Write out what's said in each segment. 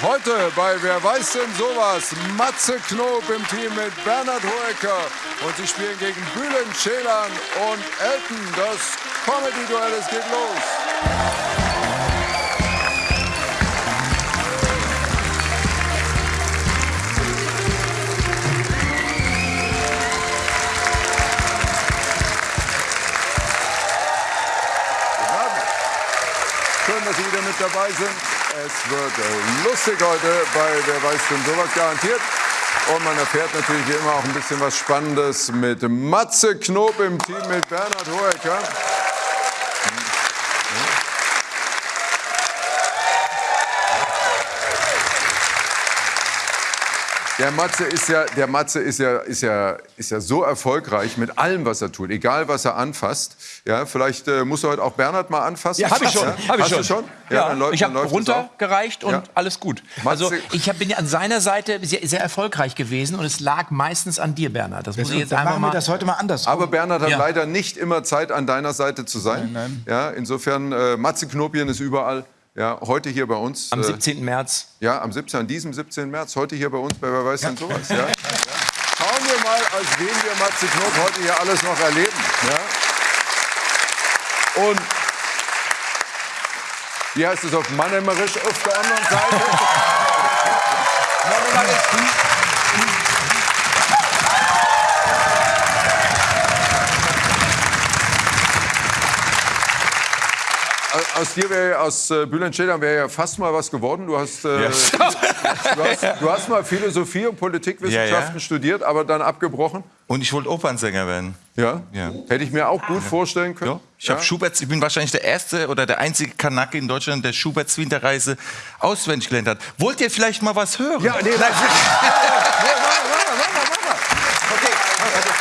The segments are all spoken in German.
Heute bei Wer weiß denn sowas? Matze Knob im Team mit Bernhard Hoeker. Und sie spielen gegen Bülent Ceylan und Elton. Das Comedy-Duell, es geht los. Schön, dass Sie wieder mit dabei sind. Es wird lustig heute bei Wer weiß denn sowas garantiert. Und man erfährt natürlich wie immer auch ein bisschen was Spannendes mit Matze Knob im Team mit Bernhard Hoeker. Der Matze ist ja, der Matze ist ja, ist ja, ist ja so erfolgreich mit allem, was er tut, egal was er anfasst. Ja, vielleicht äh, muss er heute auch Bernhard mal anfassen. Ja, hab ich schon, hab ich Hast schon. Du schon? Ja, dann läuft- ich habe runtergereicht und Ja. alles gut. Matze- Also ich hab, bin an seiner Seite sehr, sehr erfolgreich gewesen und es lag meistens an dir, Bernhard. Das muss ich jetzt einfach machen wir mal. das heute mal anders. Aber Bernhard hat Ja. leider nicht immer Zeit, an deiner Seite zu sein. Nein, Ja, insofern, äh, Matze Knopien ist überall. Ja, heute hier bei uns. Am äh, 17. März. Ja, am 17. an diesem 17. März, heute hier bei uns bei Wer weiß denn sowas. Ja? Schauen wir mal, als wen wir Matze Knob heute hier alles noch erleben. Ja? Und wie heißt es auf Mannemerisch auf der anderen Seite? Aus dir wäre aus äh, Bülent Ceylan wäre ja fast mal was geworden. Du hast, äh, du, hast du hast mal Philosophie und Politikwissenschaften Ja, ja. studiert, aber dann abgebrochen. Und ich wollte Opernsänger werden. Ja? Ja. Hätte ich mir auch gut vorstellen können. Ja. Ich, hab Ja? Schubert, ich bin wahrscheinlich der erste oder der einzige Kanake in Deutschland, der Schuberts Winterreise auswendig gelernt hat. Wollt ihr vielleicht mal was hören? Ja, nee, nein.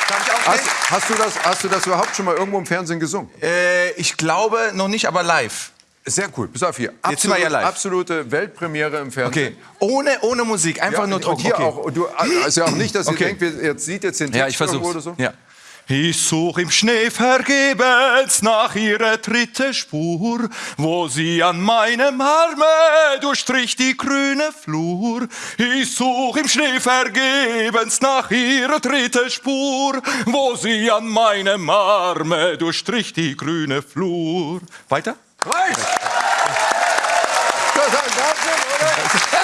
Hast, hast, du das, hast du das überhaupt schon mal irgendwo im Fernsehen gesungen? Äh, ich glaube noch nicht, aber live. Sehr cool. Bis auf hier. Jetzt sind wir ja live. Absolute Weltpremiere im Fernsehen. Okay. Ohne, ohne Musik, einfach Ja, nur und Druck. hier okay. auch. Und du, also auch nicht, dass ihr Okay. denkt, wir- jetzt sieht jetzt den Text Ja, ich versuch's. oder so. Ja. Ich such im Schnee vergebens nach ihrer dritte Spur, wo sie an meinem Arme durchstrich die grüne Flur. Ich such im Schnee vergebens nach ihrer dritte Spur, wo sie an meinem Arme durchstrich die grüne Flur. Weiter? Reicht! Das ist ein Wahnsinn, oder?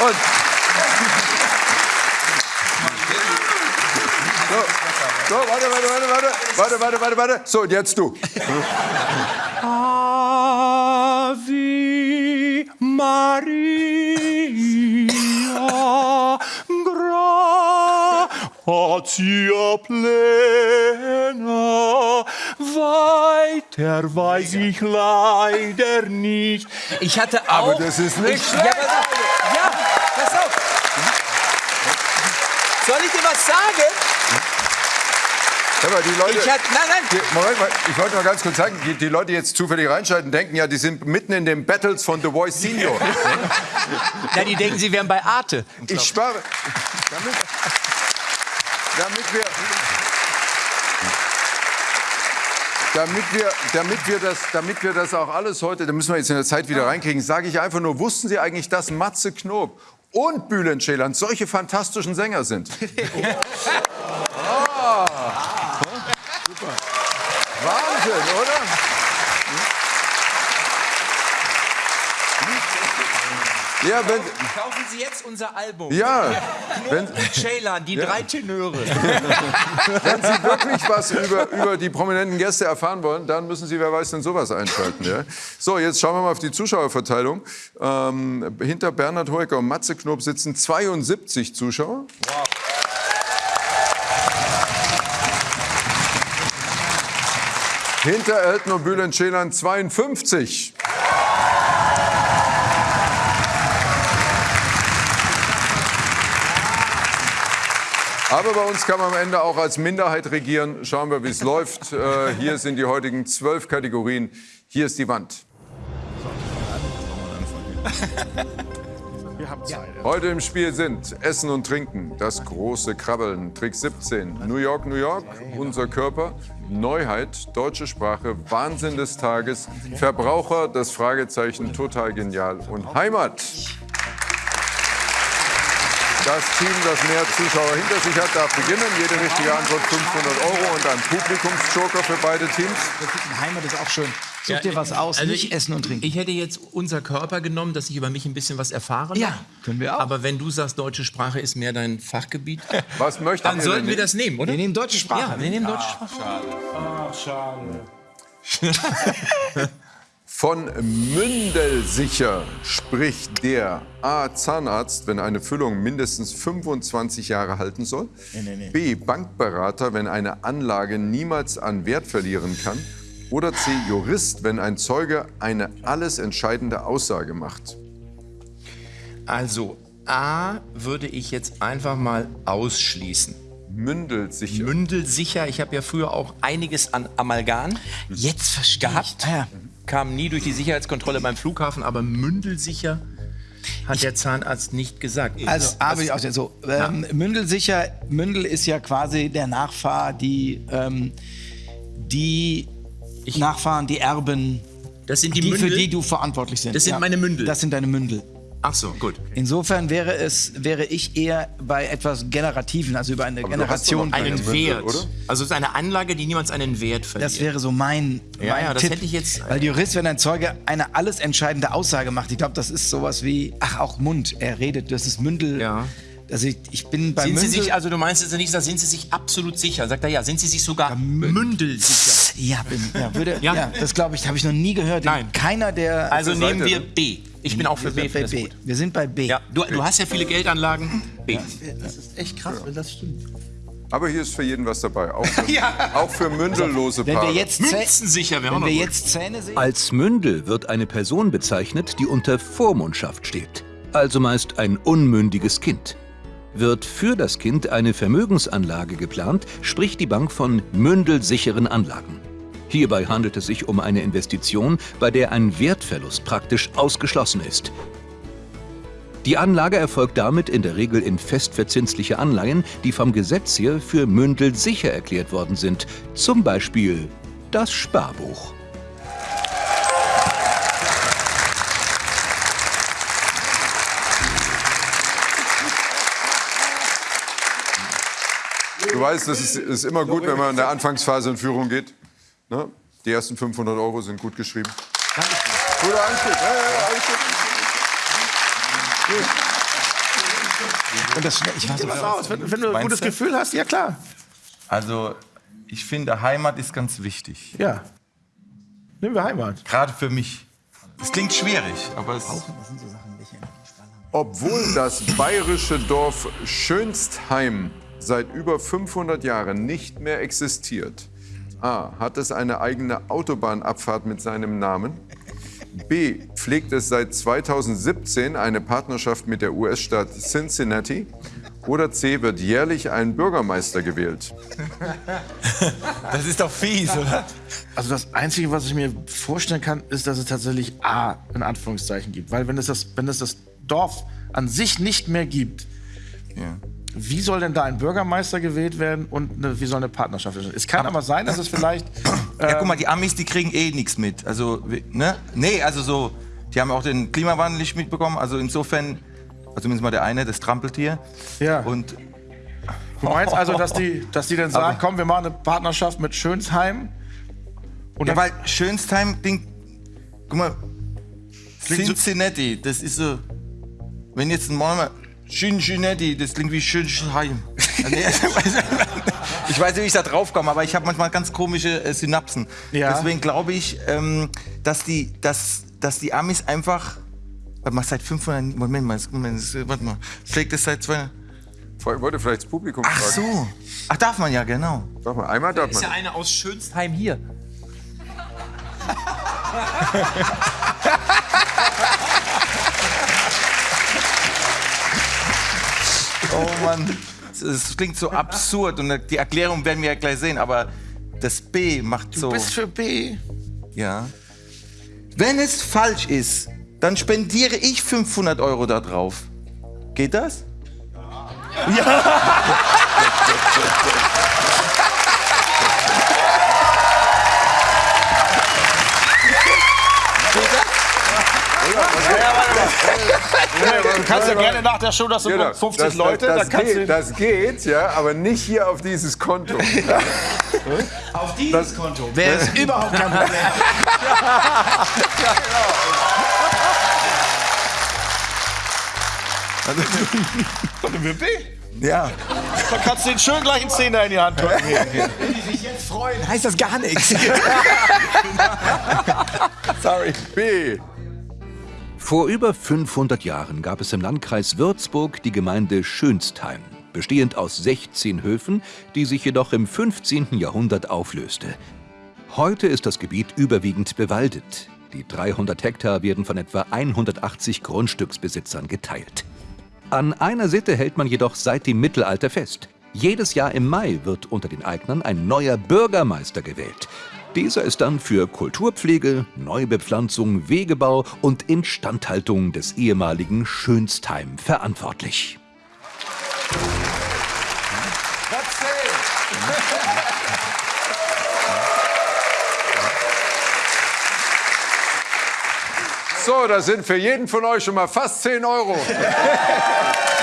Und so, so, warte, warte, warte, warte, warte, warte, warte, warte. So, und jetzt du. Ave Maria, gratia plena, weiter weiß ich leider nicht. Ich hatte auch. Aber das ist nicht ich, ja, pass auf. ja, pass auf. Soll ich dir was sagen? Mal, die Leute, Ich hatte, nein, nein. die, Moment mal, ich wollte mal ganz kurz sagen, die, die Leute, die jetzt zufällig reinschalten, denken ja, die sind mitten in den Battles von The Voice Senior. Ja, die denken, sie wären bei Arte. Ich spare. Damit, damit wir. Damit wir, damit, wir das, damit wir das auch alles heute, da müssen wir jetzt in der Zeit wieder reinkriegen, sage ich einfach nur, wussten Sie eigentlich, dass Matze Knob und Bülent Ceylan solche fantastischen Sänger sind? Ah. Super. Wahnsinn, oder? Ja, wenn, Kaufen Sie jetzt unser Album. ja, wenn, Ceylan, die drei Tenöre. Wenn Sie wirklich was über, über die prominenten Gäste erfahren wollen, dann müssen Sie, wer weiß denn, sowas einschalten. Ja? So, jetzt schauen wir mal auf die Zuschauerverteilung. Ähm, hinter Bernhard Hoeker und Matze Knob sitzen 72 Zuschauer. Hinter Elton und Bülent Ceylan 52. Aber bei uns kann man am Ende auch als Minderheit regieren. Schauen wir, wie es läuft. Äh, hier sind die heutigen zwölf Kategorien. Hier ist die Wand. Heute im Spiel sind Essen und Trinken, das große Krabbeln, Trick 17, New York, New York, unser Körper, Neuheit, deutsche Sprache, Wahnsinn des Tages, Verbraucher, das Fragezeichen, total genial und Heimat. Das Team, das mehr Zuschauer hinter sich hat, darf beginnen. Jede richtige Antwort 500 Euro und ein Publikumsjoker für beide Teams. Heimat ist auch schön. Such dir was aus, Also nicht ich- essen und trinken. Ich hätte jetzt unser Körper genommen, dass ich über mich ein bisschen was erfahren Ja, können wir auch. Aber wenn du sagst, deutsche Sprache ist mehr dein Fachgebiet, Was möchtet dann ihr sollten wir das nehmen, oder? Wir nehmen deutsche Sprache. Ja, wir nehmen deutsche Sprache. Von Mündelsicher spricht der A. Zahnarzt, wenn eine Füllung mindestens 25 Jahre halten soll. B. Bankberater, wenn eine Anlage niemals an Wert verlieren kann. Oder C. Jurist, wenn ein Zeuge eine alles entscheidende Aussage macht. Also, A würde ich jetzt einfach mal ausschließen. Mündelsicher. Mündelsicher, ich habe ja früher auch einiges an Amalgam Jetzt verstehe gehabt. ich. Ah, ja. Kam nie durch die Sicherheitskontrolle beim Flughafen, aber mündelsicher hat der Zahnarzt nicht gesagt. Also, aber ich auch so. Ähm, Mündelsicher, Mündel ist ja quasi der Nachfahr, die, ähm, die Nachfahren, die Erben, das sind die, die, Mündel. für die du verantwortlich sind. Das sind meine Mündel. Das sind deine Mündel. Ach so, gut. Insofern wäre es, wäre ich eher bei etwas Generativen, also über eine Aber du hast doch Generation. Einen Wert. oder? Also es ist eine Anlage, die niemals einen Wert verliert. Das wäre so mein, Ja, mein ja, das Tipp. hätte ich jetzt- Weil Jurist, wenn ein Zeuge eine alles entscheidende Aussage macht, ich glaube, das ist sowas wie, ach, auch Mund, er redet, das ist Mündel. Ja. Also ich, ich bin bei sind Sie Mündel... sich, also du meinst jetzt nicht, da sind Sie sich absolut sicher? Sagt er ja, sind Sie sich sogar mündelsicher? ja, bin, ja, würde, ja. Ja. das glaube ich, habe ich noch nie gehört. Nein. Keiner der... Also nehmen wir ne? B. Ich bin auch für B. wir, sind bei B. wir sind bei B. Ja, du, du hast ja viele Geldanlagen. B. Das ist echt krass, wenn das stimmt. Aber hier ist für jeden was dabei. Auch für, auch für mündellose Wenn Paare. wir jetzt, Zäh Münzensicher wenn wir jetzt Zähne sehen... Als Mündel wird eine Person bezeichnet, die unter Vormundschaft steht, also meist ein unmündiges Kind. Wird für das Kind eine Vermögensanlage geplant, spricht die Bank von mündelsicheren Anlagen. Hierbei handelt es sich um eine Investition, bei der ein Wertverlust praktisch ausgeschlossen ist. Die Anlage erfolgt damit in der Regel in festverzinsliche Anleihen, die vom Gesetz her für mündelsicher erklärt worden sind, zum Beispiel das Sparbuch. Du weißt, es ist, ist immer gut, wenn man in der Anfangsphase in Führung geht. Ne? Die ersten 500 Euro sind gut geschrieben. Guter Einstieg. Ja, ja, ja. Und das, ich weiß was aus. Wenn, wenn du ein gutes du? Gefühl hast, ja klar. Also, ich finde, Heimat ist ganz wichtig. Ja. Nehmen wir Heimat. Gerade für mich. Es klingt schwierig, aber es Obwohl das bayerische Dorf Schönstheim seit über 500 Jahren nicht mehr existiert. A. Hat es eine eigene Autobahnabfahrt mit seinem Namen? B. Pflegt es seit 2017 eine Partnerschaft mit der US-Stadt Cincinnati? Oder C. Wird jährlich ein Bürgermeister gewählt? das ist doch fies, oder? Also das Einzige, was ich mir vorstellen kann, ist, dass es tatsächlich A in Anführungszeichen gibt. Weil wenn es das, wenn es das Dorf an sich nicht mehr gibt, Ja. Wie soll denn da ein Bürgermeister gewählt werden und eine, wie soll eine Partnerschaft entstehen? Es kann aber sein, dass es vielleicht... Ja, guck mal, die Amis, die kriegen eh nichts mit. Also, ne? Nee, also so, die haben auch den Klimawandel nicht mitbekommen. Also insofern, also zumindest mal der eine, das Trampeltier. Ja. Und Du meinst also, dass die, dass die dann sagen, komm, wir machen eine Partnerschaft mit Schönsheim? Und ja, weil Schönstheim klingt, guck mal, Cincinnati, das ist so, wenn jetzt ein Mann Cincinnati, das klingt wie Schönsheim. Nee, ich weiß nicht, wie ich da drauf komme, aber ich habe manchmal ganz komische äh, Synapsen. Ja. Deswegen glaube ich, ähm, dass, die, dass, dass die Amis einfach, warte mal, seit 500, Moment mal, Moment, das- warte mal, pflegt es seit 200, Ich wollte vielleicht das Publikum ach fragen. so, ach darf man ja, genau. Sag mal, einmal darf Ist ja man. eine aus Schönsheim hier. Oh Mann, es klingt so absurd und die Erklärung werden wir ja gleich sehen, aber das B macht so. du bist für B. Ja. Wenn es falsch ist, dann spendiere ich 500 Euro da drauf. Geht das? Du kannst ja gerne nach der Show, das sind Genau. 50 das, Leute, das, da das, kannst geht, du... das geht, ja, aber nicht hier auf dieses Konto. Auf dieses Konto wäre es überhaupt kein Problem. Ja. Da kannst du den schön gleich einen Zehner in die Hand drücken. Wenn die sich jetzt freuen, heißt das gar nichts. Sorry. B. Vor über 500 Jahren gab es im Landkreis Würzburg die Gemeinde Schönstheim, bestehend aus 16 Höfen, die sich jedoch im 15. Jahrhundert auflöste. Heute ist das Gebiet überwiegend bewaldet. Die 300 Hektar werden von etwa 180 Grundstücksbesitzern geteilt. An einer Sitte hält man jedoch seit dem Mittelalter fest. Jedes Jahr im Mai wird unter den Eignern ein neuer Bürgermeister gewählt. Dieser ist dann für Kulturpflege, Neubepflanzung, Wegebau und Instandhaltung des ehemaligen Schönstheim verantwortlich. So, das sind für jeden von euch schon mal fast 10 Euro.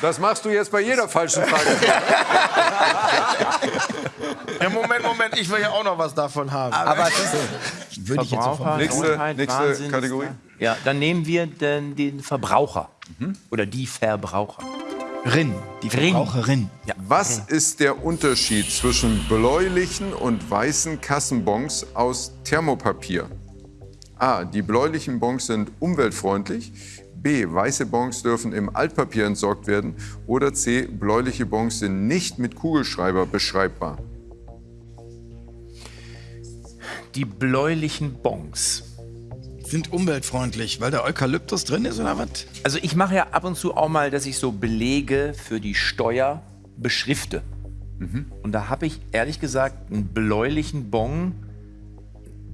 Das machst du jetzt bei jeder falschen Frage. Ja, Moment, Moment, ich will ja auch noch was davon haben. Aber das würde ich jetzt sofort. Nächste, nächste Kategorie. Ja, dann nehmen wir den, den Verbraucher. Mhm. Oder die Verbraucher. Rin, die Verbraucherin. Was ist der Unterschied zwischen bläulichen und weißen Kassenbons aus Thermopapier? A. Die bläulichen Bons sind umweltfreundlich. B. Weiße Bons dürfen im Altpapier entsorgt werden. Oder C. Bläuliche Bons sind nicht mit Kugelschreiber beschreibbar. Die bläulichen Bons. Sind umweltfreundlich, weil da Eukalyptus drin ist oder was? Also ich mache ja ab und zu auch mal, dass ich so Belege für die Steuer beschrifte. Und da habe ich ehrlich gesagt einen bläulichen Bon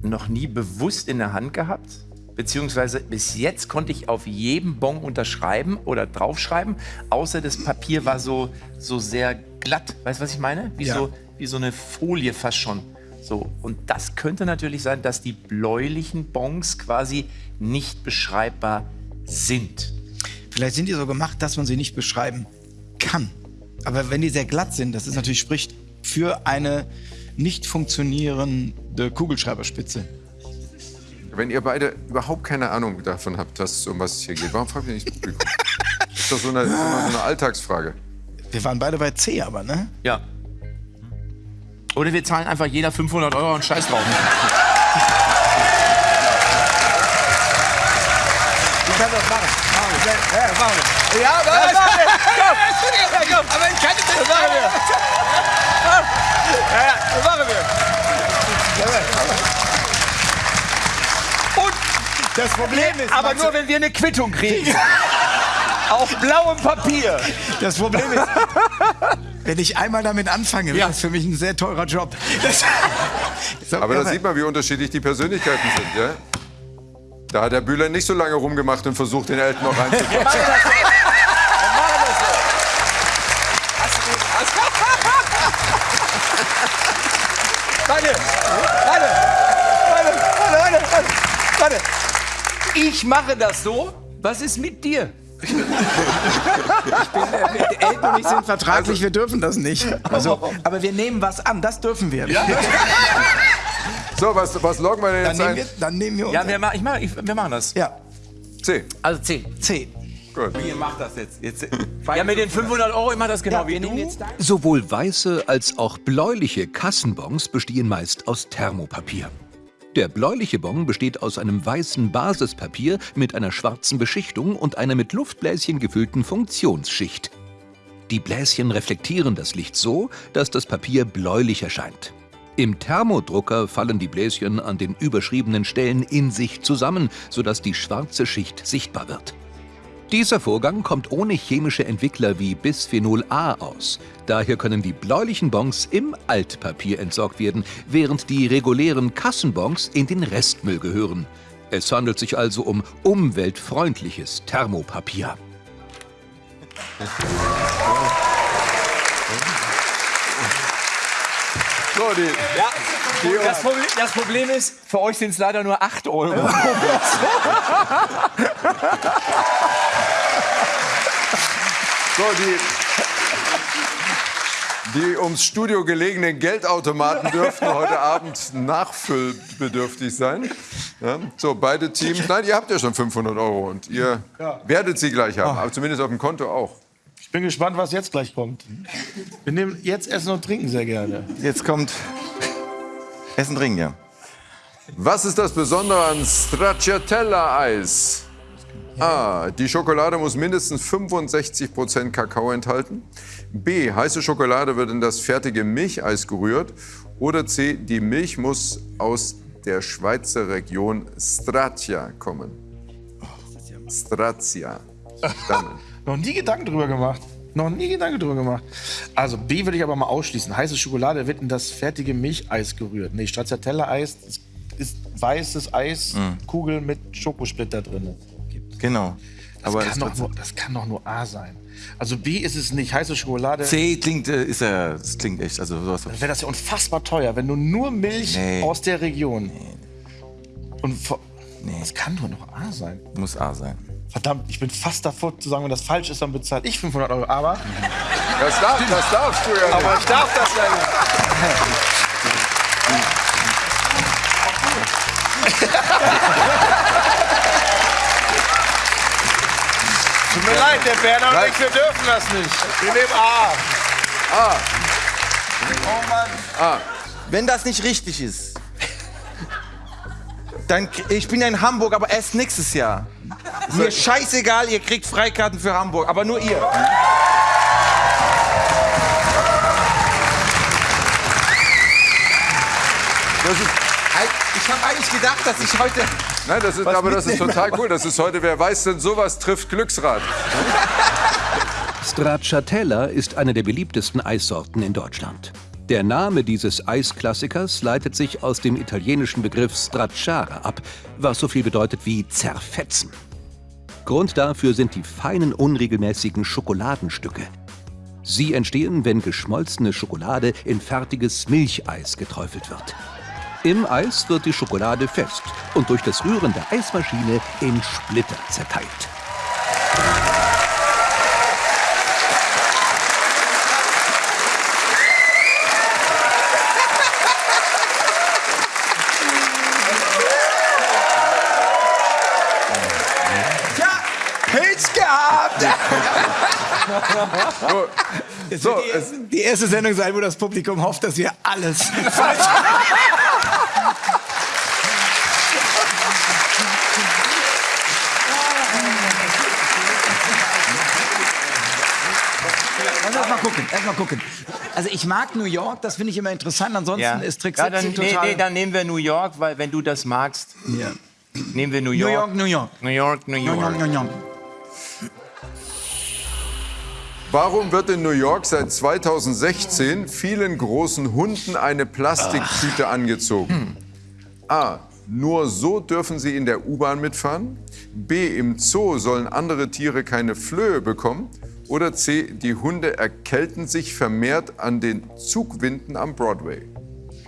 noch nie bewusst in der Hand gehabt. Beziehungsweise bis jetzt konnte ich auf jedem Bon unterschreiben oder draufschreiben, außer das Papier war so, so sehr glatt. Weißt du, was ich meine? Wie, Ja. so, wie so eine Folie fast schon. So, und das könnte natürlich sein, dass die bläulichen Bons quasi nicht beschreibbar sind. Vielleicht sind die so gemacht, dass man sie nicht beschreiben kann. Aber wenn die sehr glatt sind, das ist natürlich spricht für eine nicht funktionierende Kugelschreiberspitze. Wenn ihr beide überhaupt keine Ahnung davon habt, was, um was es hier geht, warum fragt ihr nicht das Publikum? Ist doch so eine, so eine so eine Alltagsfrage. Wir waren beide bei C, aber ne? Ja. Oder wir zahlen einfach jeder 500 Euro und Scheiß drauf. Ich kann das machen. Ja, machen wir. Ja, machen wir. Ja, komm. Aber ich kann nicht. Das machen wir. Ja, das machen wir. Das Problem ist, Aber Max, nur, wenn wir eine Quittung kriegen. Auf blauem Papier. das Problem ist, wenn ich einmal damit anfange, wäre das für mich ein sehr teurer Job. Das, so, Aber ja, da sieht man, wie unterschiedlich die Persönlichkeiten sind, ja? Da hat der Bühler nicht so lange rumgemacht und versucht, den Elton noch reinzukommen. Ich mache das so. Was ist mit dir? Elton und ich sind vertraglich, wir dürfen das nicht. Also, aber wir nehmen was an, das dürfen wir. So, was, was loggen wir denn Dann, jetzt nehmen ein? wir dann nehmen wir uns. Ja, wir, ma ich mach, ich, wir machen das. ja, C. Also 10. C. Gut. Ihr macht das jetzt. jetzt Ja, mit den 500 Euro, ich mach das genau Ja, wie du. nehmen. Sowohl weiße als auch bläuliche Kassenbons bestehen meist aus Thermopapier. Der bläuliche Bon besteht aus einem weißen Basispapier mit einer schwarzen Beschichtung und einer mit Luftbläschen gefüllten Funktionsschicht. Die Bläschen reflektieren das Licht so, dass das Papier bläulich erscheint. Im Thermodrucker fallen die Bläschen an den überschriebenen Stellen in sich zusammen, sodass die schwarze Schicht sichtbar wird. Dieser Vorgang kommt ohne chemische Entwickler wie Bisphenol A aus. Daher können die bläulichen Bons im Altpapier entsorgt werden, während die regulären Kassenbons in den Restmüll gehören. Es handelt sich also um umweltfreundliches Thermopapier. So, die, die, Das Problem, das Problem ist, für euch sind es leider nur 8 Euro. so, die, die ums Studio gelegenen Geldautomaten dürften heute Abend nachfüllbedürftig sein. Ja, so, beide Teams. Nein, ihr habt ja schon 500 Euro und ihr werdet sie gleich haben, aber zumindest auf dem Konto auch. Ich bin gespannt, was jetzt gleich kommt. Wir nehmen jetzt Essen und Trinken sehr gerne. Jetzt kommt Essen trinken, ja. Was ist das Besondere an Stracciatella-Eis? A. Die Schokolade muss mindestens 65% Kakao enthalten. B. Heiße Schokolade wird in das fertige Milcheis gerührt. Oder C. Die Milch muss aus der Schweizer Region Stratia kommen. Strazia. Stammen. Noch nie Gedanken drüber gemacht. Noch nie Gedanken drüber gemacht. Also B würde ich aber mal ausschließen. Heiße Schokolade wird in das fertige Milcheis gerührt. Nee, Stracciatella-Eis ist, ist weißes Eis, Kugel mit Schokosplitter drin. Genau. Das, Aber kann doch nur, das kann doch nur A sein. Also B ist es nicht. Heiße Schokolade. C klingt, äh, ist ja, das klingt echt, also sowas. Dann wäre das ja unfassbar teuer, wenn du nur Milch Nee. aus der Region. Und vor- Nee. das kann doch noch A sein. Muss A sein. Verdammt, ich bin fast davor zu sagen, wenn das falsch ist, dann bezahle ich 500 Euro. Aber, Das, darf, das darfst du ja nicht. aber ich darf das ja nicht. mir leid, der Berner und ich, wir dürfen das nicht. Wir nehmen A. Oh Mann. Wenn das nicht richtig ist, dann, ich bin ja in Hamburg, aber erst nächstes Jahr. Mir scheißegal, ihr kriegt Freikarten für Hamburg, aber nur ihr. Ist, Ich habe eigentlich gedacht, dass ich heute. Nein, das ist, Was aber das ist total cool. Das ist heute, wer weiß denn sowas, trifft Glücksrad. Stracciatella ist eine der beliebtesten Eissorten in Deutschland. Der Name dieses Eisklassikers leitet sich aus dem italienischen Begriff stracciare ab, was so viel bedeutet wie zerfetzen. Grund dafür sind die feinen, unregelmäßigen Schokoladenstücke. Sie entstehen, wenn geschmolzene Schokolade in fertiges Milcheis geträufelt wird. Im Eis wird die Schokolade fest und durch das Rühren der Eismaschine in Splitter zerteilt. Pilz gehabt! So, es, Die erste Sendung sein, wo das Publikum hofft, dass wir alles falsch Also erst mal gucken, erst mal gucken. Also ich mag New York, das finde ich immer interessant. Ansonsten ist Trick ja, dann, 17 nee, total... nee, dann nehmen wir New York, weil wenn du das magst, Ja. nehmen wir New New York. York, New York. New York, New New York. York, New York. warum wird in New York seit 2016 vielen großen Hunden eine Plastiktüte angezogen? A. Nur so dürfen sie in der U-Bahn mitfahren. B. Im Zoo sollen andere Tiere keine Flöhe bekommen. Oder C. Die Hunde erkälten sich vermehrt an den Zugwinden am Broadway.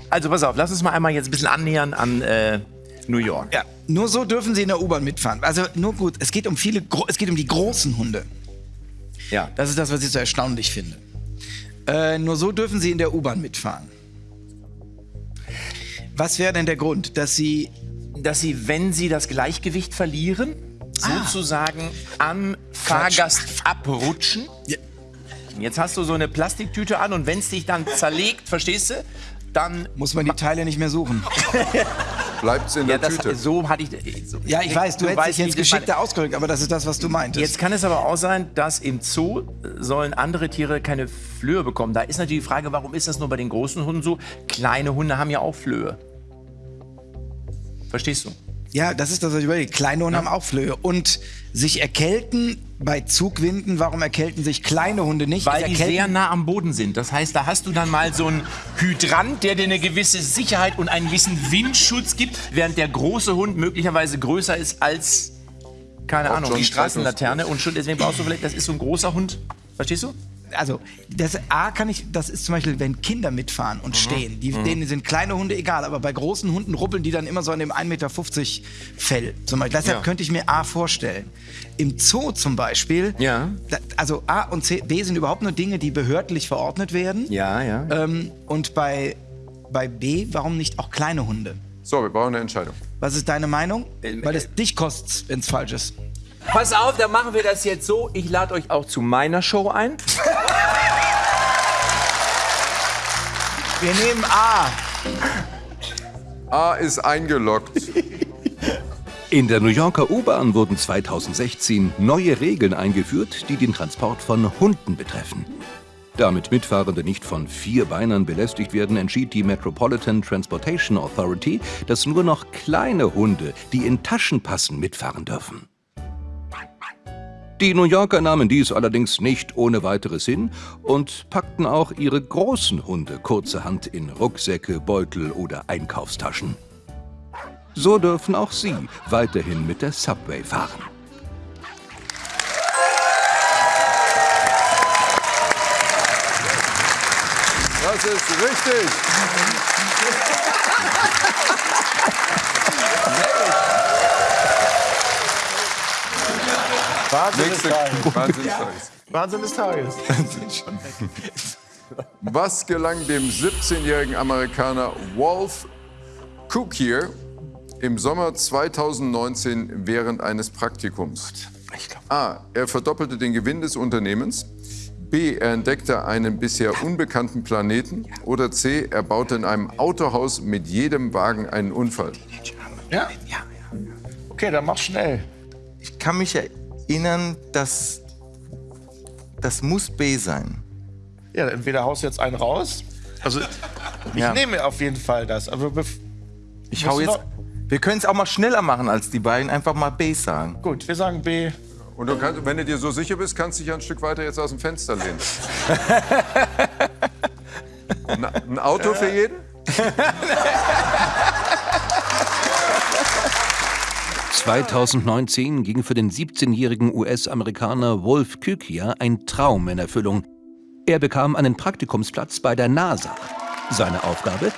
Also pass auf, lass uns mal einmal jetzt ein bisschen annähern an äh, New York. Ja, nur so dürfen sie in der U-Bahn mitfahren. Also nur gut, es geht um viele, gro- es geht um die großen Hunde. Ja. Das ist das, was ich so erstaunlich finde. Äh, nur so dürfen sie in der U-Bahn mitfahren. Was wäre denn der Grund, dass sie Dass sie, wenn sie das Gleichgewicht verlieren, sozusagen am Fahrgast abrutschen. Jetzt hast du so eine Plastiktüte an und wenn es dich dann zerlegt, verstehst du, dann muss man die Teile nicht mehr suchen? Bleibt in ja, der das, Tüte. so hatte ich. So, Ja, ich weiß, du, hättest dich jetzt geschickter ausgedrückt, aber das ist das, was du meintest. Jetzt kann es aber auch sein, dass im Zoo sollen andere Tiere keine Flöhe bekommen. Da ist natürlich die Frage, warum ist das nur bei den großen Hunden so? Kleine Hunde haben ja auch Flöhe. Verstehst du? Ja, das ist das, was ich überlege. Kleine Hunde haben auch Flöhe. Und sich erkälten bei Zugwinden, warum erkälten sich kleine Hunde nicht? Weil die sehr nah am Boden sind. Das heißt, da hast du dann mal so einen Hydrant, der dir eine gewisse Sicherheit und einen gewissen Windschutz gibt, während der große Hund möglicherweise größer ist als, keine Ahnung, die Straßenlaterne. Und schon deswegen brauchst du vielleicht, das ist so ein großer Hund. Verstehst du? Also das A kann ich, das ist zum Beispiel, wenn Kinder mitfahren Mhm. und stehen, die, denen sind kleine Hunde egal, aber bei großen Hunden ruppeln die dann immer so an dem 1,50 Meter Fell zum Beispiel. Deshalb Ja. könnte ich mir A vorstellen. Im Zoo zum Beispiel, Ja. also A und C, B sind überhaupt nur Dinge, die behördlich verordnet werden. Ja, ja. Ähm, und bei, bei B, warum nicht auch kleine Hunde? So, wir brauchen eine Entscheidung. Was ist deine Meinung? Ähm, Weil es dich kostet, wenn es falsch ist. Pass auf, dann machen wir das jetzt so. Ich lade euch auch zu meiner Show ein. Wir nehmen A. A ist eingeloggt. In der New Yorker U-Bahn wurden 2016 neue Regeln eingeführt, die den Transport von Hunden betreffen. Damit Mitfahrende nicht von Vierbeinern belästigt werden, entschied die Metropolitan Transportation Authority, dass nur noch kleine Hunde, die in Taschen passen, mitfahren dürfen. Die New Yorker nahmen dies allerdings nicht ohne weiteres hin und packten auch ihre großen Hunde kurzerhand in Rucksäcke, Beutel oder Einkaufstaschen. So dürfen auch sie weiterhin mit der Subway fahren. Das ist richtig. Wahnsinn des Tages. Wahnsinnstages. Wahnsinn des Tages. Was gelang dem 17-jährigen Amerikaner Wolf Cookier im Sommer 2019 während eines Praktikums? A. Er verdoppelte den Gewinn des Unternehmens. B. Er entdeckte einen bisher unbekannten Planeten. Oder C. Er baute in einem Autohaus mit jedem Wagen einen Unfall. Ja? Okay, dann mach schnell. Ich kann mich erinnern, dass das muss B sein. Ja, entweder haust du jetzt einen raus. Also, ich Ja. nehme auf jeden Fall das. Aber Ich hau jetzt. Wir können es auch mal schneller machen als die beiden. Einfach mal B sagen. gut, wir sagen B. Und du kannst, wenn du dir so sicher bist, kannst du dich ein Stück weiter jetzt aus dem Fenster lehnen. ein Auto für jeden? 2019 ging für den 17-jährigen US-Amerikaner Wolf Kükia ein Traum in Erfüllung. Er bekam einen Praktikumsplatz bei der NASA. Seine Aufgabe?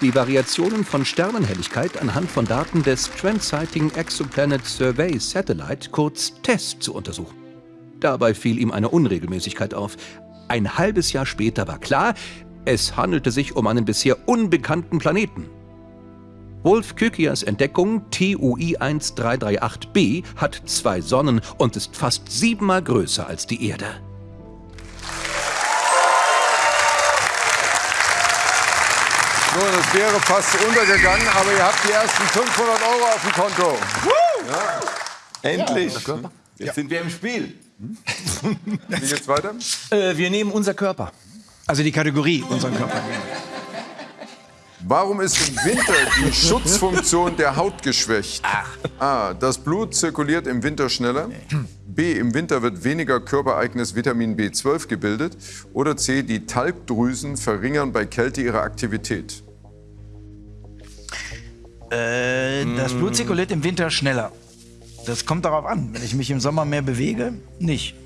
Die Variationen von Sternenhelligkeit anhand von Daten des Trend-Sighting Exoplanet Survey Satellite, kurz TESS, zu untersuchen. Dabei fiel ihm eine Unregelmäßigkeit auf. Ein halbes Jahr später war klar, es handelte sich um einen bisher unbekannten Planeten. Wolf Kükias Entdeckung TUI 1338b hat zwei Sonnen und ist fast siebenmal größer als die Erde. So, das wäre fast untergegangen, aber ihr habt die ersten 500 Euro auf dem Konto. Endlich. Jetzt sind wir im Spiel. Wie geht's weiter? Äh, wir nehmen unser Körper. Also die Kategorie, unseren Körper. Warum ist im Winter die Schutzfunktion der Haut geschwächt? A. Das Blut zirkuliert im Winter schneller. B. Im Winter wird weniger körpereigenes Vitamin B12 gebildet. Oder C. Die Talgdrüsen verringern bei Kälte ihre Aktivität. Äh, das Blut zirkuliert im Winter schneller. Das kommt darauf an. Wenn ich mich im Sommer mehr bewege, nicht.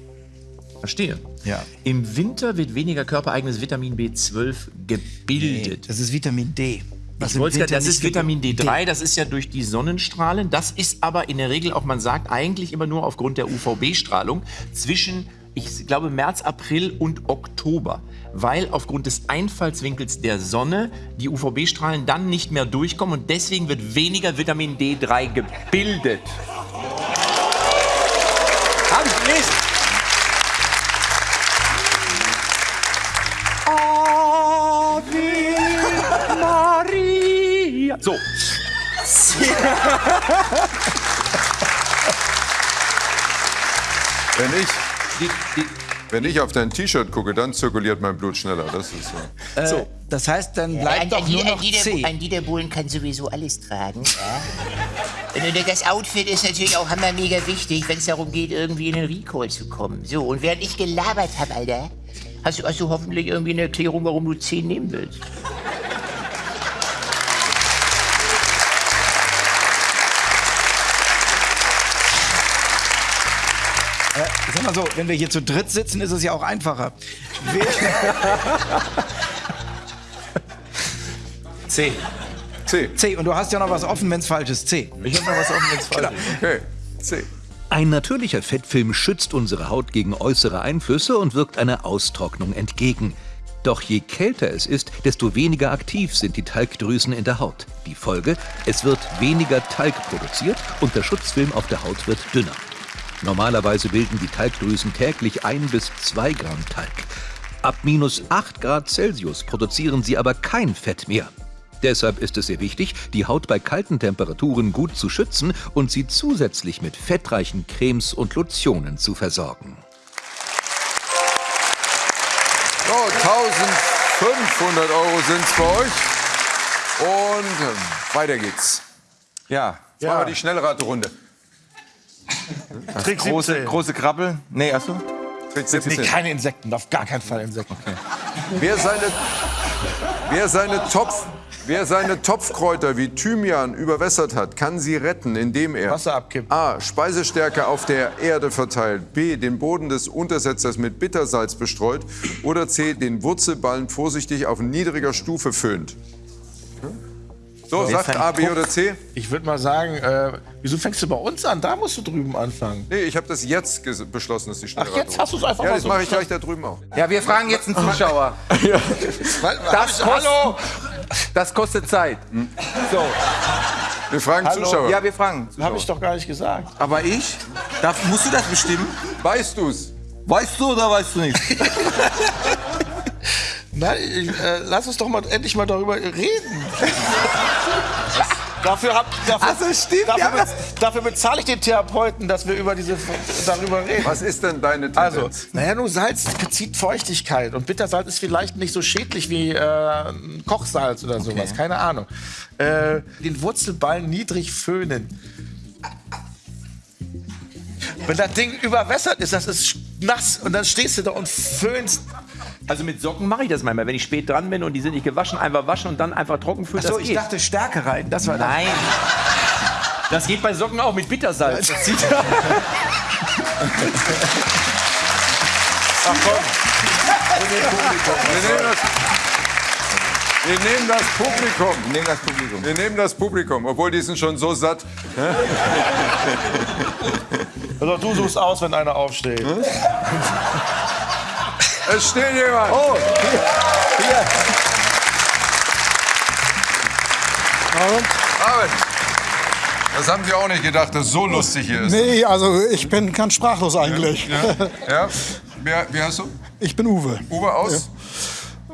Verstehe. Ja. Im Winter wird weniger körpereigenes Vitamin B12 gebildet. Das ist Vitamin D. was Ich wollte Winter das nicht ist Vitamin D3, das ist ja durch die Sonnenstrahlen. Das ist aber in der Regel auch, man sagt eigentlich immer nur aufgrund der UVB-Strahlung zwischen, ich glaube, März, April und Oktober. Weil aufgrund des Einfallswinkels der Sonne die UVB-Strahlen dann nicht mehr durchkommen und deswegen wird weniger Vitamin D3 gebildet. Hab ich gelesen. So. Wenn ich, Die, die, Wenn ich auf dein T-Shirt gucke, dann zirkuliert mein Blut schneller. Das ist so. Äh, das heißt, dann Ein, bleibt doch ein, nur ein, noch Dieter, C. ein Dieter Bohlen kann sowieso alles tragen. Ja? Und das Outfit ist natürlich auch hammer mega wichtig, wenn es darum geht, irgendwie in den Recall zu kommen. So, und während ich gelabert habe, Alter, hast du, hast du hoffentlich irgendwie eine Erklärung, warum du 10 nehmen willst. Ich sag mal so, wenn wir hier zu dritt sitzen, ist es ja auch einfacher. C. C. C. Und du hast ja noch was offen, wenn es falsch ist. C. Ich hab noch was offen, wenn's falsch ist. Okay. C. Ein natürlicher Fettfilm schützt unsere Haut gegen äußere Einflüsse und wirkt einer Austrocknung entgegen. Doch je kälter es ist, desto weniger aktiv sind die Talgdrüsen in der Haut. Die Folge, es wird weniger Talg produziert und der Schutzfilm auf der Haut wird dünner. Normalerweise bilden die Talgdrüsen täglich ein bis zwei Gramm Talg. Ab minus 8 Grad Celsius produzieren sie aber kein Fett mehr. Deshalb ist es sehr wichtig, die Haut bei kalten Temperaturen gut zu schützen und sie zusätzlich mit fettreichen Cremes und Lotionen zu versorgen. So, 1500 Euro sind es bei euch. Und ähm, weiter geht's. Ja. Jetzt machen wir die Schnellraterunde. Trick Große, 17. große Krabbel. Nee, achso. Trick Nee, 17. keine Insekten, auf gar keinen Fall Insekten. Wer seine, wer seine Topf, wer seine Topfkräuter wie Thymian überwässert hat, kann sie retten, indem er Wasser abkippen. A. Speisestärke auf der Erde verteilt, B. den Boden des Untersetzers mit Bittersalz bestreut oder C. den Wurzelballen vorsichtig auf niedriger Stufe föhnt. So, sagt A, B oder C? Ich würde mal sagen, äh, wieso fängst du bei uns an? Da musst du drüben anfangen. Nee, ich habe das jetzt beschlossen, dass die Ach, Schnellraterunde. jetzt hast du es einfach Ja, mal das so mache ich gleich da drüben auch. Ja, wir fragen jetzt einen Zuschauer. Das Hallo! Das kostet Zeit. So. Wir fragen Hallo? Zuschauer. Ja, wir fragen. Habe ich doch gar nicht gesagt. Aber ich? Darf, musst du das bestimmen? Weißt du's? Weißt du oder weißt du nicht? Nein, ich, äh, lass uns doch mal endlich mal darüber reden. dafür, hab, dafür, Ach so, stimmt, dafür, ja, dafür bezahle ich den Therapeuten, dass wir über diese, darüber reden. Was ist denn deine Tendenz? Also, naja, nur Salz zieht Feuchtigkeit und Bittersalz ist vielleicht nicht so schädlich wie äh, Kochsalz oder sowas, keine Ahnung. Äh, den Wurzelballen niedrig föhnen. Wenn das Ding überwässert ist, das ist nass und dann stehst du da und föhnst. Also mit Socken mache ich das manchmal. Wenn ich spät dran bin und die sind nicht gewaschen, einfach waschen und dann einfach trocken fühlen. Achso, das ich geht. dachte Stärke rein. Das war Nein. Das geht bei Socken auch mit Bittersalz. Das zieht Wir nehmen das, wir nehmen das Publikum. Nehmen das Publikum. Wir nehmen das Publikum, obwohl die sind schon so satt. Also du suchst aus, wenn einer aufsteht. Es steht jemand. Oh, Armin, das haben Sie auch nicht gedacht, dass es so lustig hier ist. Nee, also ich bin ganz sprachlos eigentlich. Ja? Wer, wie heißt du? Ich bin Uwe. Uwe aus?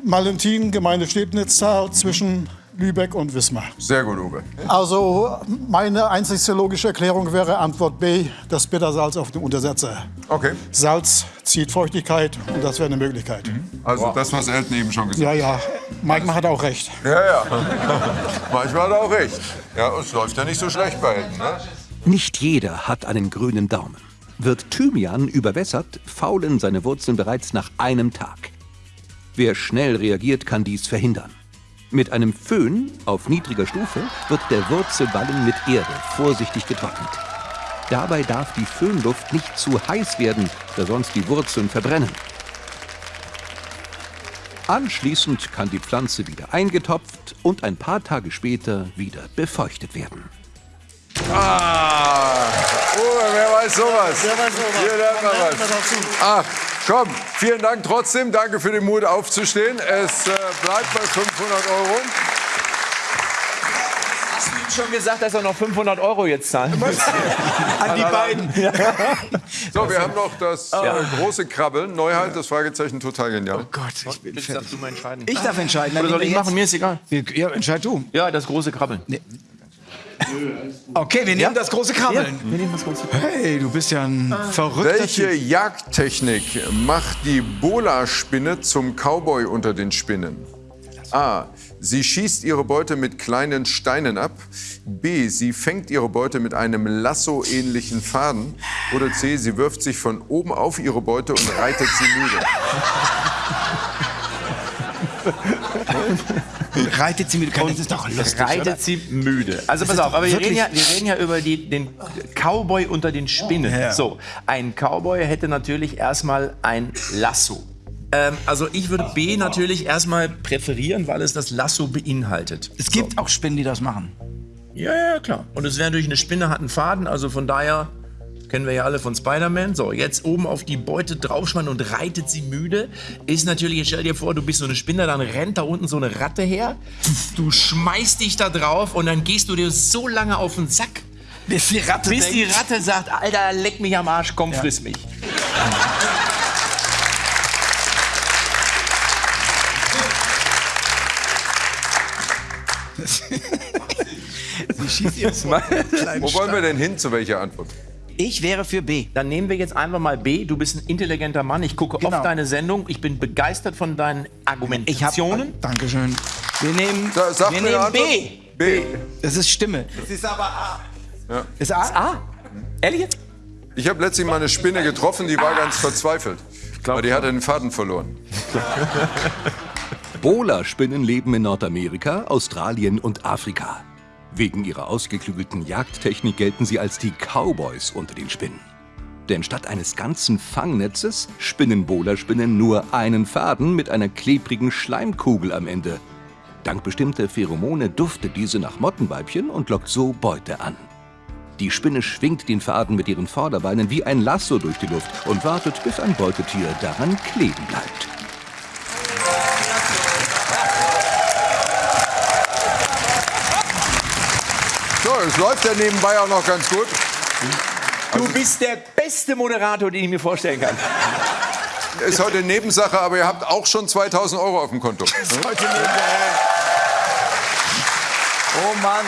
Malentin, Gemeinde Stebnitz, da zwischen Lübeck und Wismar. Sehr gut, Uwe. Also meine einzigste logische Erklärung wäre Antwort B, das Bittersalz auf dem Untersetzer. Okay, Salz zieht Feuchtigkeit und das wäre eine Möglichkeit. also das, was Elton eben schon gesagt Ja, ja, Mike hat auch recht. hat. Ja, ja. Manchmal hat er auch recht. Ja, es läuft ja nicht so schlecht bei Elton. Ne? Nicht jeder hat einen grünen Daumen. Wird Thymian überwässert, faulen seine Wurzeln bereits nach einem Tag. Wer schnell reagiert, kann dies verhindern. Mit einem Föhn auf niedriger Stufe wird der Wurzelballen mit Erde vorsichtig getrocknet. Dabei darf die Föhnluft nicht zu heiß werden, da sonst die Wurzeln verbrennen. Anschließend kann die Pflanze wieder eingetopft und ein paar Tage später wieder befeuchtet werden. Ah, Uwe, wer weiß sowas? Wer weiß sowas? Hier lernt man was. Ach, komm, vielen Dank trotzdem. Danke für den Mut aufzustehen. Es äh, bleibt bei 500 Euro. Hast du ihm schon gesagt, dass er noch 500 Euro jetzt zahlen muss? An die beiden. So, wir haben noch das äh, große Krabbeln. Neuheit, das Fragezeichen total genial. Gott, ich bin Bitte darfst du mal entscheiden. Ich darf entscheiden. Oder soll ich machen? Mir ist egal. Ja, entscheid du. Ja, das große Krabbeln. Okay, wir nehmen das große Krabbeln. Wir nehmen das große Hey, du bist ja ein verrückter Welche Typ. Jagdtechnik macht die Bola-Spinne zum Cowboy unter den Spinnen? A. Sie schießt ihre Beute mit kleinen Steinen ab. B. Sie fängt ihre Beute mit einem Lasso-ähnlichen Faden. Oder C. Sie wirft sich von oben auf ihre Beute und reitet sie müde. Reitet sie mit Das ist doch lustig, Reitet oder? sie müde. Also pass ist auf, aber wir reden, ja, wir reden ja über die, den Cowboy unter den Spinnen. Ja. So, ein Cowboy hätte natürlich erstmal ein Lasso. Ähm, also ich würde B natürlich erstmal präferieren, weil es das Lasso beinhaltet. Es gibt auch Spinnen, die das machen. Ja, ja, klar. Und es wäre natürlich eine Spinne, hat einen Faden, also von daher kennen wir ja alle von Spider-Man. So, jetzt oben auf die Beute draufspannen und reitet sie müde. Ist natürlich, jetzt stell dir vor, du bist so eine Spinne, dann rennt da unten so eine Ratte her. Du schmeißt dich da drauf und dann gehst du dir so lange auf den Sack, Bis die Ratte bis die Ratte sagt, Alter, leck mich am Arsch, komm, friss mich. sie schießt ihr kleinen Wo wollen wir denn hin? Zu welcher Antwort? Ich wäre für B. Dann nehmen wir jetzt einfach mal B. Du bist ein intelligenter Mann. Ich gucke Genau. oft deine Sendung. Ich bin begeistert von deinen Ich. Argumentationen. Dankeschön. Wir nehmen, Sa- sag wir nehmen B. Antwort. B. Das ist Stimme. Es ist aber A. Ist A? Ah, ehrlich jetzt? Ich habe letztlich mal eine Spinne getroffen, die war ganz verzweifelt. Weil die hatte den Faden verloren. Bola-Spinnen leben in Nordamerika, Australien und Afrika. Wegen ihrer ausgeklügelten Jagdtechnik gelten sie als die Cowboys unter den Spinnen. Denn statt eines ganzen Fangnetzes spinnen Bola-Spinnen nur einen Faden mit einer klebrigen Schleimkugel am Ende. Dank bestimmter Pheromone duftet diese nach Mottenweibchen und lockt so Beute an. Die Spinne schwingt den Faden mit ihren Vorderbeinen wie ein Lasso durch die Luft und wartet, bis ein Beutetier daran kleben bleibt. Läuft ja nebenbei auch noch ganz gut. Du bist der beste Moderator, den ich mir vorstellen kann. Ist heute Nebensache, aber ihr habt auch schon 2000 Euro auf dem Konto. Oh Mann.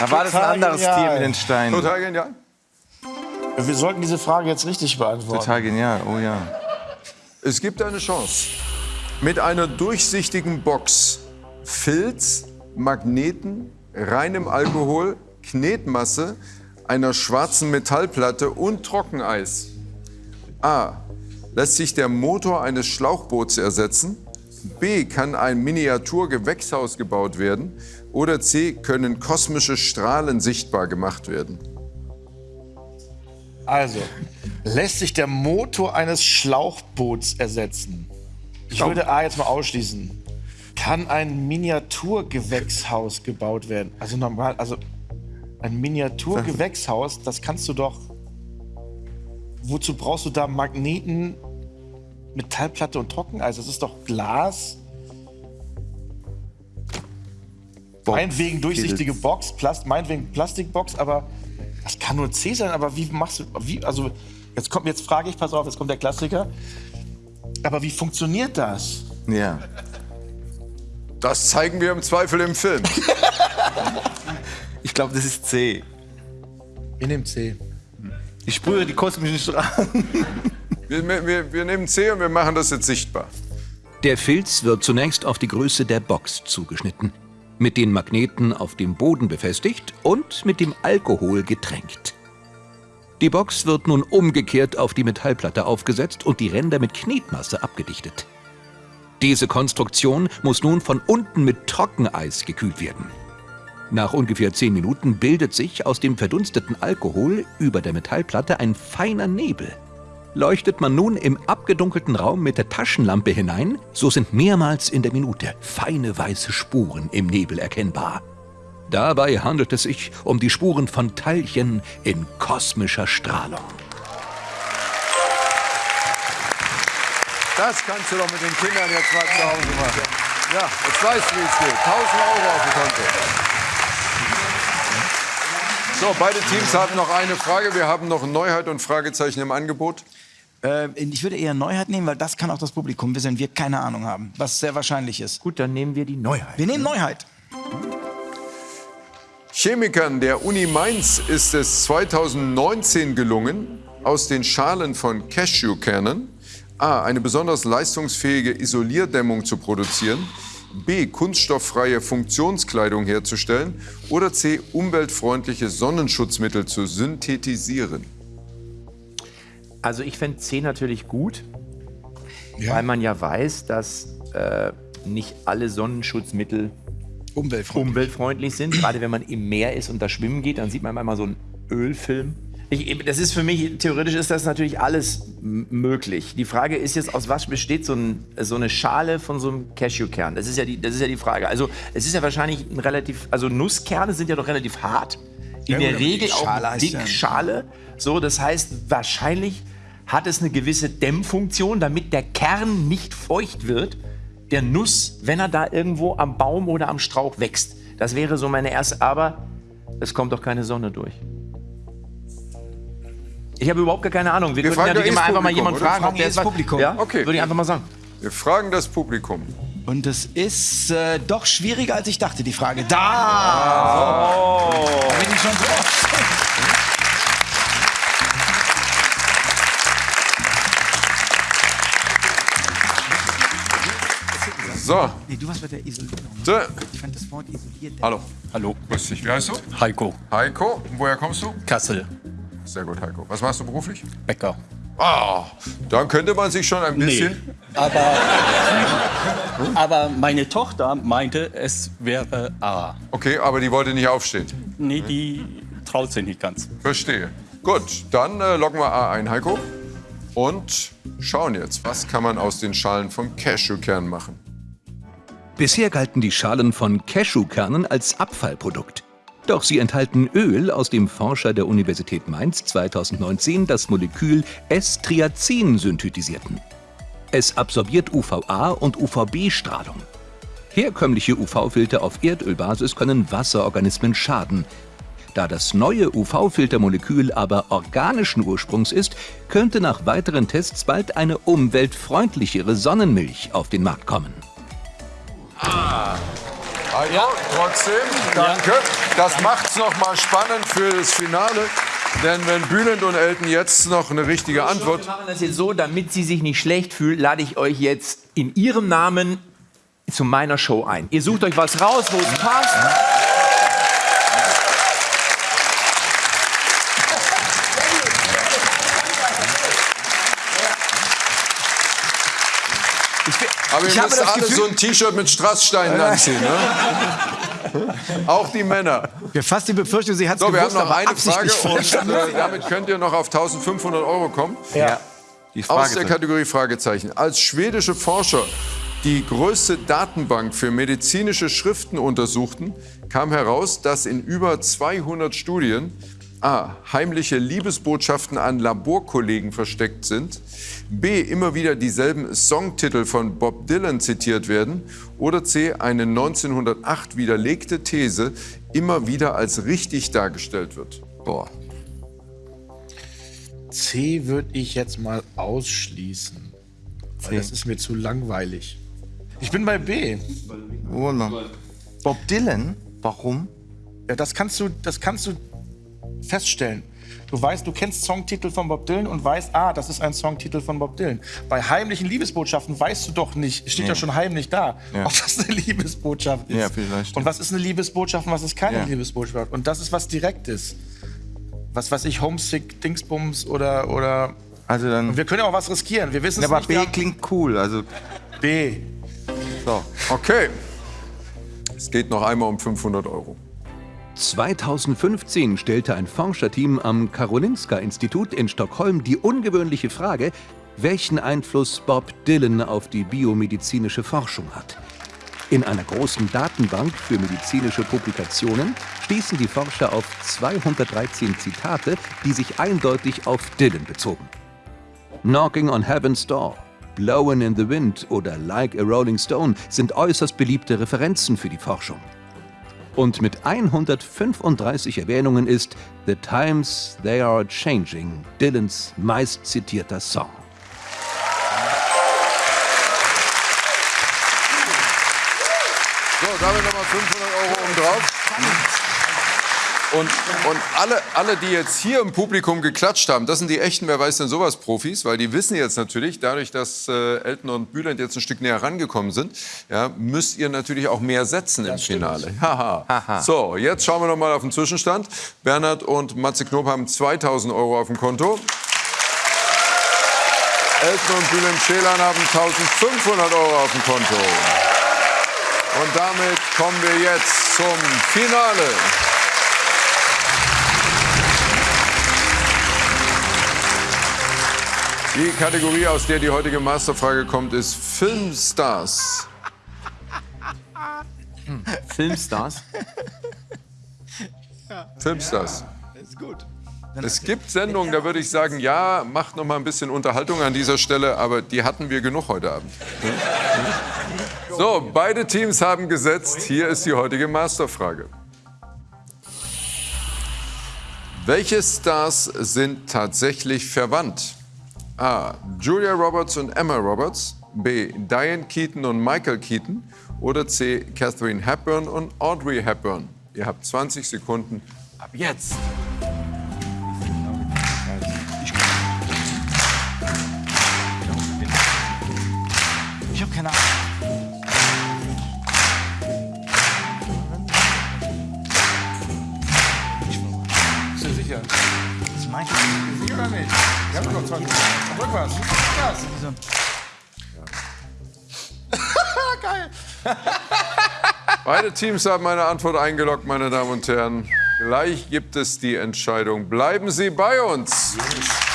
Da war das ein Total anderes genial. Tier mit den Steinen. Total genial. Wir sollten diese Frage jetzt richtig beantworten. Total genial, oh ja. Es gibt eine Chance. Mit einer durchsichtigen Box, Filz, Magneten, reinem Alkohol, Knetmasse, einer schwarzen Metallplatte und Trockeneis. A. Lässt sich der Motor eines Schlauchboots ersetzen? B. Kann ein Miniaturgewächshaus gebaut werden? Oder C. Können kosmische Strahlen sichtbar gemacht werden? Also, lässt sich der Motor eines Schlauchboots ersetzen? Ich würde A jetzt mal ausschließen. Kann ein Miniaturgewächshaus gebaut werden? Also normal, also ein Miniaturgewächshaus, das kannst du doch. Wozu brauchst du da Magneten, Metallplatte und Trockeneis? Das ist doch Glas. Meinetwegen durchsichtige Box, Plast meinetwegen Plastikbox, aber das kann nur C sein. Aber wie machst du, wie, also jetzt kommt, jetzt frage ich, pass auf, jetzt kommt der Klassiker. Aber wie funktioniert das? Ja. Das zeigen wir im Zweifel im Film. Ich glaube, das ist C. Wir nehmen C. Ich sprühe die kosmischen Strahlen. Wir, wir, wir nehmen C und wir machen das jetzt sichtbar. Der Filz wird zunächst auf die Größe der Box zugeschnitten, mit den Magneten auf dem Boden befestigt und mit dem Alkohol getränkt. Die Box wird nun umgekehrt auf die Metallplatte aufgesetzt und die Ränder mit Knetmasse abgedichtet. Diese Konstruktion muss nun von unten mit Trockeneis gekühlt werden. Nach ungefähr 10 Minuten bildet sich aus dem verdunsteten Alkohol über der Metallplatte ein feiner Nebel. Leuchtet man nun im abgedunkelten Raum mit der Taschenlampe hinein, so sind mehrmals in der Minute feine weiße Spuren im Nebel erkennbar. Dabei handelt es sich um die Spuren von Teilchen in kosmischer Strahlung. Das kannst du doch mit den Kindern jetzt mal zu Hause machen. Ja, jetzt weißt du, wie es geht. 1000 Euro auf dem Konto. So, beide Teams haben noch eine Frage. Wir haben noch Neuheit und Fragezeichen im Angebot. Äh, ich würde eher Neuheit nehmen, weil das kann auch das Publikum wissen, wenn wir keine Ahnung haben, was sehr wahrscheinlich ist. Gut, dann nehmen wir die Neuheit. Wir nehmen Neuheit. Chemikern der Uni Mainz ist es 2019 gelungen, aus den Schalen von Cashewkernen A. eine besonders leistungsfähige Isolierdämmung zu produzieren, B. kunststofffreie Funktionskleidung herzustellen oder C. umweltfreundliche Sonnenschutzmittel zu synthetisieren. Also ich fände C natürlich gut, weil man ja weiß, dass äh, nicht alle Sonnenschutzmittel Umweltfreundlich. umweltfreundlich sind. Gerade wenn man im Meer ist und da schwimmen geht, dann sieht man manchmal so einen Ölfilm. Ich, das ist für mich, theoretisch ist das natürlich alles möglich. Die Frage ist jetzt, aus was besteht so, ein, so eine Schale von so einem Cashewkern? Das ist, ja die, das ist ja die Frage. Also es ist ja wahrscheinlich ein relativ, also Nusskerne sind ja doch relativ hart. In Ja, der Regel auch Schale heißt dick ja- Schale. So, das heißt, wahrscheinlich hat es eine gewisse Dämmfunktion, damit der Kern nicht feucht wird, der Nuss, wenn er da irgendwo am Baum oder am Strauch wächst. Das wäre so meine erste, aber es kommt doch keine Sonne durch. Ich habe überhaupt gar keine Ahnung. Wir, Wir natürlich doch immer einfach mal jemanden fragen, Fragen ob der jedes es Publikum. Ja? Okay. Würde ich einfach mal sagen. Wir fragen das Publikum. Und es ist äh, doch schwieriger, als ich dachte, die Frage. Da! Da bin ich schon so oft. So, Nee, du warst bei der Isolierung. so. Ich fand das Wort isoliert. hallo. Hallo, Grüß dich. Wie heißt du? Heiko, Heiko. Woher kommst du? Kassel, Sehr gut, Heiko. Was machst du beruflich? Bäcker. Ah, dann könnte man sich schon ein bisschen. Aber, aber meine Tochter meinte, es wäre A. Okay, aber die wollte nicht aufstehen. Nee, die traut sich nicht ganz. Verstehe. Gut, dann äh, loggen wir A ein, Heiko. Und schauen jetzt, was kann man aus den Schalen von Cashewkernen machen. Bisher galten die Schalen von Cashewkernen als Abfallprodukt. Doch sie enthalten Öl, aus dem Forscher der Universität Mainz 2019 das Molekül S-Triazin synthetisierten. Es absorbiert UVA und UVB-Strahlung. Herkömmliche UV-Filter auf Erdölbasis können Wasserorganismen schaden. Da das neue UV-Filtermolekül aber organischen Ursprungs ist, könnte nach weiteren Tests bald eine umweltfreundlichere Sonnenmilch auf den Markt kommen. Heiko, trotzdem, danke. Das macht's noch mal spannend für das Finale. Denn wenn Bülent und Elton jetzt noch eine richtige Antwort Wir machen das jetzt so, damit sie sich nicht schlecht fühlt, lade ich euch jetzt in ihrem Namen zu meiner Show ein. Ihr sucht euch was raus, wo es passt. Aber ihr Ich habe müsst das alle Gefühl- so ein T-Shirt mit Strasssteinen anziehen, ne? Auch die Männer. Wir fast die Befürchtung, sie hat es So, wir haben gewusst, noch aber eine absichtlich Frage und äh, damit könnt ihr noch auf 1500 Euro kommen. Ja. Die Aus der Kategorie Fragezeichen. Als schwedische Forscher die größte Datenbank für medizinische Schriften untersuchten, kam heraus, dass in über 200 Studien A. heimliche Liebesbotschaften an Laborkollegen versteckt sind, B. immer wieder dieselben Songtitel von Bob Dylan zitiert werden oder C. eine 1908 widerlegte These immer wieder als richtig dargestellt wird. Boah. C würde ich jetzt mal ausschließen. Weil das ist mir zu langweilig. Ich bin bei B. Noch? Bob Dylan? Warum? Ja, das kannst du, das kannst du feststellen. Du weißt, du kennst Songtitel von Bob Dylan und weißt, ah, das ist ein Songtitel von Bob Dylan. Bei heimlichen Liebesbotschaften weißt du doch nicht, steht ja, schon heimlich da, Ja. ob das eine Liebesbotschaft ist. Ja, vielleicht. Und was ist eine Liebesbotschaft und was ist keine Ja. Liebesbotschaft? Und das ist was Direktes. Was weiß ich, Homesick, Dingsbums oder, oder. Also dann. Wir können ja auch was riskieren. Wir wissen Ja, aber nicht. B klingt cool. Also B. so. Okay. Es geht noch einmal um 500 Euro. 2015 stellte ein Forscherteam am Karolinska-Institut in Stockholm die ungewöhnliche Frage, welchen Einfluss Bob Dylan auf die biomedizinische Forschung hat. In einer großen Datenbank für medizinische Publikationen stießen die Forscher auf 213 Zitate, die sich eindeutig auf Dylan bezogen. Knocking on Heaven's Door, Blowin' in the Wind oder Like a Rolling Stone sind äußerst beliebte Referenzen für die Forschung. Und mit 135 Erwähnungen ist The Times They Are Changing Dylans meistzitierter Song. So, damit nochmal 500 Euro obendrauf. Und, und alle, alle, die jetzt hier im Publikum geklatscht haben, das sind die echten, wer weiß denn sowas, Profis, weil die wissen jetzt natürlich, dadurch, dass äh, Elton und Bülent jetzt ein Stück näher rangekommen sind, ja, müsst ihr natürlich auch mehr setzen im Finale. Haha. So, jetzt schauen wir noch mal auf den Zwischenstand. Bernhard und Matze Knob haben 2000 Euro auf dem Konto. Elton und Bülent Schelan haben 1500 Euro auf dem Konto. Und damit kommen wir jetzt zum Finale. Die Kategorie, aus der die heutige Masterfrage kommt, ist Filmstars. Filmstars. Filmstars. ist gut. Es gibt Sendungen, da würde ich sagen, ja, macht noch mal ein bisschen Unterhaltung an dieser Stelle, aber die hatten wir genug heute Abend. So, beide Teams haben gesetzt. Hier ist die heutige Masterfrage. Welche Stars sind tatsächlich verwandt? A. Julia Roberts und Emma Roberts. B. Diane Keaton und Michael Keaton. Oder C. Catherine Hepburn und Audrey Hepburn. Ihr habt 20 Sekunden ab jetzt. Ich habe keine Ahnung. Bist du sicher? Das meinte ich. Sicher oder nicht? Wir haben noch 20 Minuten. Rückwärts. Rückwärts. Geil. Beide Teams haben meine Antwort eingeloggt, meine Damen und Herren. Gleich gibt es die Entscheidung. Bleiben Sie bei uns. Vielen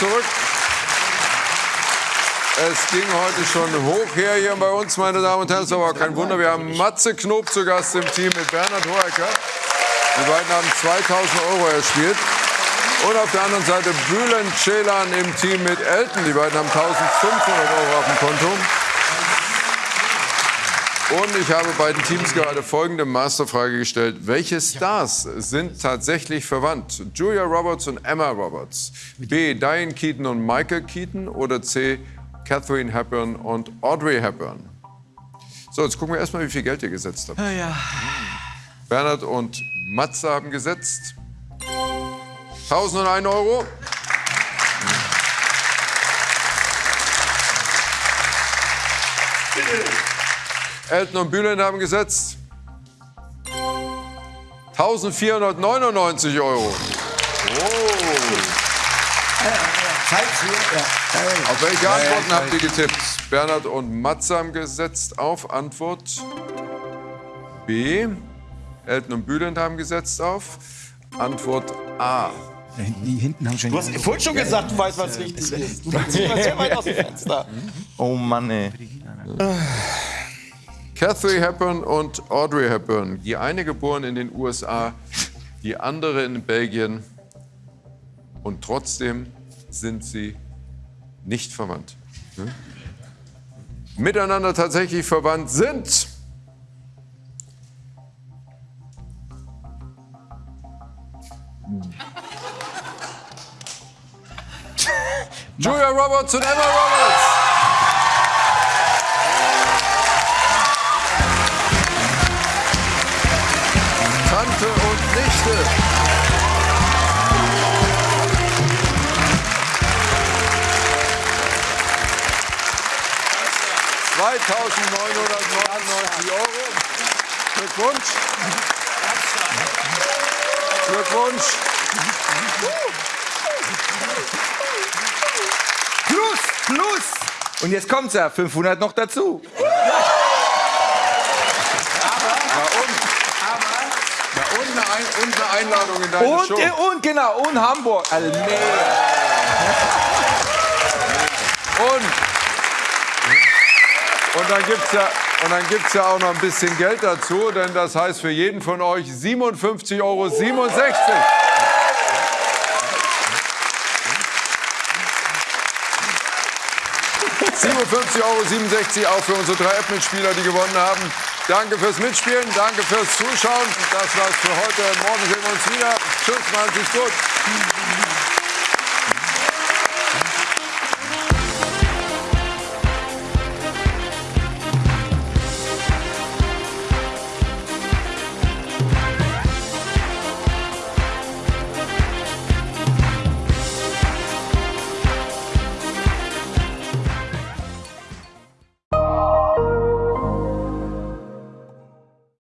zurück. Es ging heute schon hoch her hier bei uns, meine Damen und Herren. Es ist aber kein Wunder. Wir haben Matze Knob zu Gast im Team mit Bernhard Hoeker. Die beiden haben 2000 Euro erspielt. Und auf der anderen Seite Bülent Ceylan im Team mit Elton. Die beiden haben 1500 Euro auf dem Konto. Und ich habe beiden Teams gerade folgende Masterfrage gestellt. Welche Stars sind tatsächlich verwandt? Julia Roberts und Emma Roberts. B. Diane Keaton und Michael Keaton. Oder C. Catherine Hepburn und Audrey Hepburn. So, jetzt gucken wir erstmal, wie viel Geld ihr gesetzt habt. Bernhard und Matze haben gesetzt. 1001 Euro. Elton und Bülent haben gesetzt. 1499 Euro. Auf welche Antworten habt ihr getippt? Bernhard und Matze haben gesetzt auf Antwort B. Elton und Bülent haben gesetzt auf Antwort A. Die hinten haben schon. Du hast vorhin schon gesagt, du weißt, was richtig ist. Du bist sehr weit aus dem Fenster. Oh Mann, ey. Catherine Hepburn und Audrey Hepburn. Die eine geboren in den USA, die andere in Belgien. Und trotzdem sind sie nicht verwandt. Hm? Miteinander tatsächlich verwandt sind. Julia Roberts und Emma Roberts. Und Nichte. ...2.999 Euro. Glückwunsch. Glückwunsch. Plus, plus. Und jetzt kommt's ja, 500 noch dazu. Ja, eine Einladung in deine Und, Show. äh, und genau, und Hamburg. Almere. Und, und dann gibt's ja und dann gibt's ja auch noch ein bisschen Geld dazu, denn das heißt für jeden von euch 57,67 Euro. 57,67 Euro auch für unsere drei App-Mitspieler, die gewonnen haben. Danke fürs Mitspielen, danke fürs Zuschauen. Das war's für heute. Morgen sehen wir uns wieder. Tschüss, machen Sie's gut.